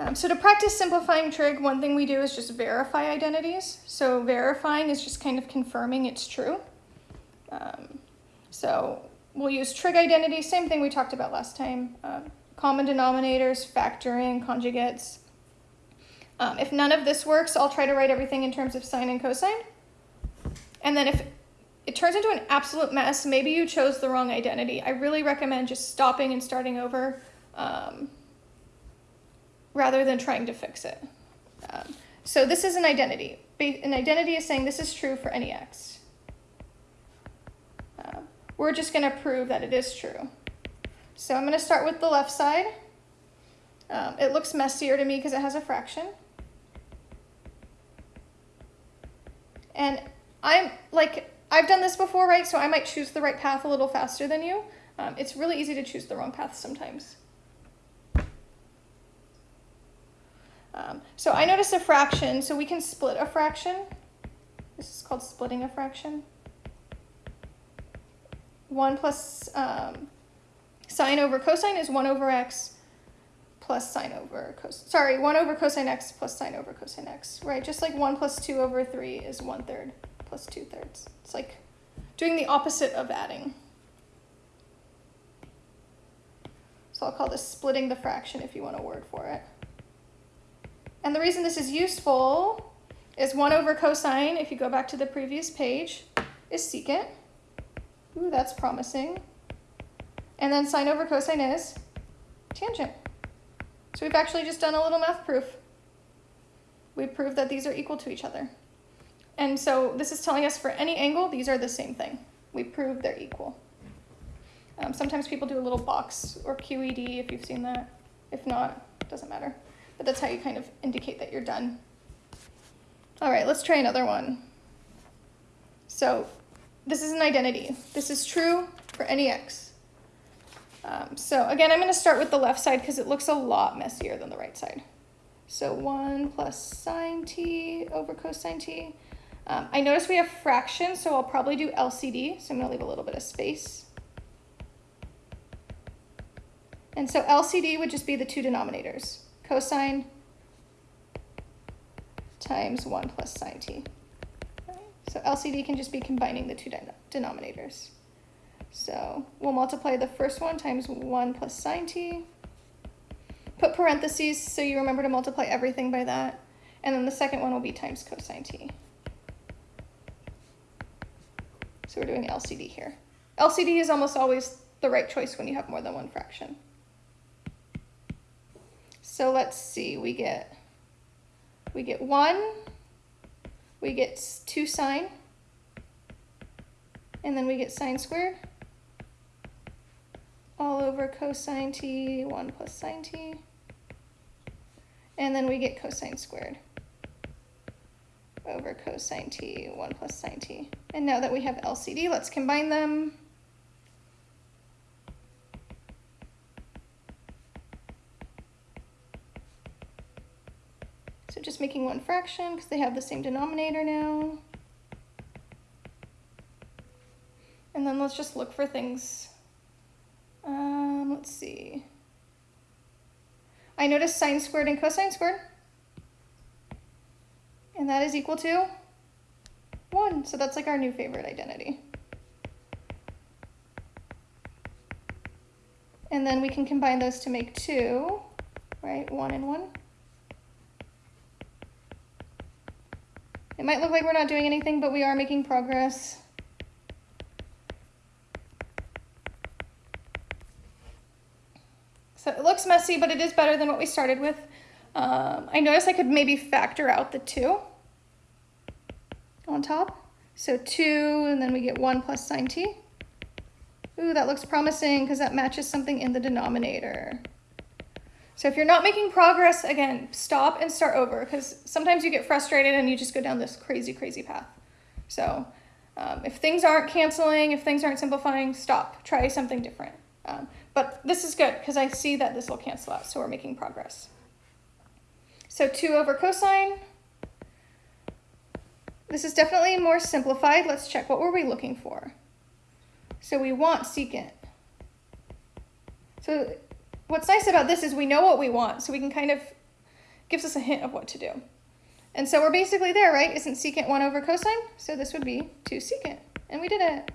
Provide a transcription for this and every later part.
Um, so to practice simplifying trig, one thing we do is just verify identities. So verifying is just kind of confirming it's true. Um, so we'll use trig identity, same thing we talked about last time. Um, common denominators, factoring, conjugates. Um, if none of this works, I'll try to write everything in terms of sine and cosine. And then if it turns into an absolute mess, maybe you chose the wrong identity. I really recommend just stopping and starting over um, rather than trying to fix it. Um, so this is an identity. An identity is saying this is true for any x. Uh, we're just going to prove that it is true. So I'm going to start with the left side. Um, it looks messier to me because it has a fraction. And I'm like, I've done this before, right? So I might choose the right path a little faster than you. Um, it's really easy to choose the wrong path sometimes. Um, so I notice a fraction, so we can split a fraction. This is called splitting a fraction. 1 plus um, sine over cosine is 1 over x plus sine over cosine. Sorry, 1 over cosine x plus sine over cosine x, right? Just like 1 plus 2 over 3 is 1 third plus 2 thirds. It's like doing the opposite of adding. So I'll call this splitting the fraction if you want a word for it. And the reason this is useful is 1 over cosine, if you go back to the previous page, is secant. Ooh, that's promising. And then sine over cosine is tangent. So we've actually just done a little math proof. We proved that these are equal to each other. And so this is telling us for any angle, these are the same thing. We proved they're equal. Um, sometimes people do a little box or QED if you've seen that. If not, doesn't matter. But that's how you kind of indicate that you're done. All right, let's try another one. So this is an identity. This is true for any x. Um, so again, I'm going to start with the left side because it looks a lot messier than the right side. So 1 plus sine t over cosine t. Um, I notice we have fractions, so I'll probably do LCD. So I'm going to leave a little bit of space. And so LCD would just be the two denominators cosine times 1 plus sine t. So LCD can just be combining the two denominators. So we'll multiply the first one times 1 plus sine t. Put parentheses so you remember to multiply everything by that. And then the second one will be times cosine t. So we're doing LCD here. LCD is almost always the right choice when you have more than one fraction. So let's see, we get, we get one, we get two sine, and then we get sine squared all over cosine t, 1 plus sine t, and then we get cosine squared over cosine t, 1 plus sine t. And now that we have LCD, let's combine them. So just making one fraction because they have the same denominator now. And then let's just look for things. Um, let's see. I noticed sine squared and cosine squared. And that is equal to 1. So that's like our new favorite identity. And then we can combine those to make 2, right? 1 and 1. It might look like we're not doing anything, but we are making progress. So it looks messy, but it is better than what we started with. Um, I noticed I could maybe factor out the 2 on top. So 2, and then we get 1 plus sine t. Ooh, that looks promising because that matches something in the denominator. So if you're not making progress, again, stop and start over because sometimes you get frustrated and you just go down this crazy, crazy path. So um, if things aren't canceling, if things aren't simplifying, stop. Try something different. Um, but this is good because I see that this will cancel out, so we're making progress. So 2 over cosine. This is definitely more simplified. Let's check. What were we looking for? So we want secant. So what's nice about this is we know what we want, so we can kind of gives us a hint of what to do. And so we're basically there, right? Isn't secant 1 over cosine? So this would be 2 secant. And we did it.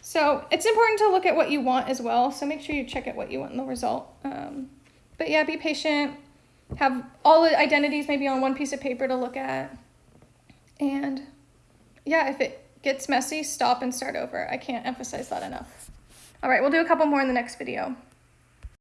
So it's important to look at what you want as well. So make sure you check at what you want in the result. Um, but yeah, be patient. Have all the identities maybe on one piece of paper to look at. And yeah, if it gets messy, stop and start over. I can't emphasize that enough. All right, we'll do a couple more in the next video.